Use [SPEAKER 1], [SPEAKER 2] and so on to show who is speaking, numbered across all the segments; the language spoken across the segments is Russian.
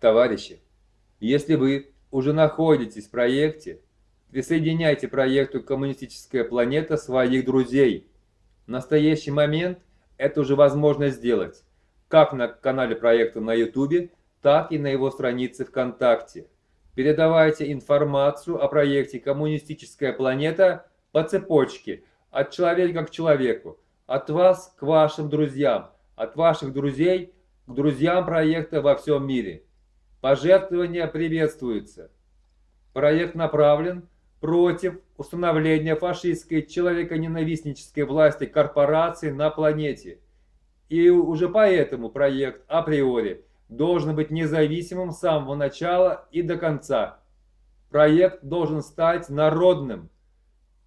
[SPEAKER 1] Товарищи, если вы уже находитесь в проекте, присоединяйте проекту «Коммунистическая планета» своих друзей. В настоящий момент это уже возможно сделать, как на канале проекта на YouTube, так и на его странице ВКонтакте. Передавайте информацию о проекте «Коммунистическая планета» по цепочке, от человека к человеку, от вас к вашим друзьям, от ваших друзей к друзьям проекта во всем мире. Пожертвования приветствуются. Проект направлен против установления фашистской человеконенавистнической власти корпораций на планете. И уже поэтому проект априори должен быть независимым с самого начала и до конца. Проект должен стать народным.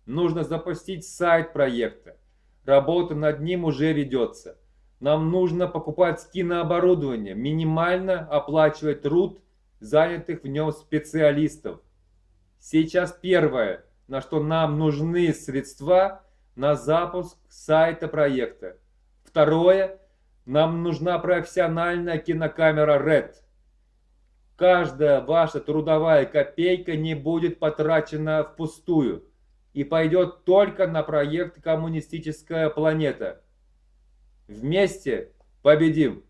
[SPEAKER 1] Нужно запустить сайт проекта. Работа над ним уже ведется. Нам нужно покупать кинооборудование, минимально оплачивать труд занятых в нем специалистов. Сейчас первое, на что нам нужны средства на запуск сайта проекта. Второе, нам нужна профессиональная кинокамера RED. Каждая ваша трудовая копейка не будет потрачена впустую и пойдет только на проект «Коммунистическая планета». Вместе победим!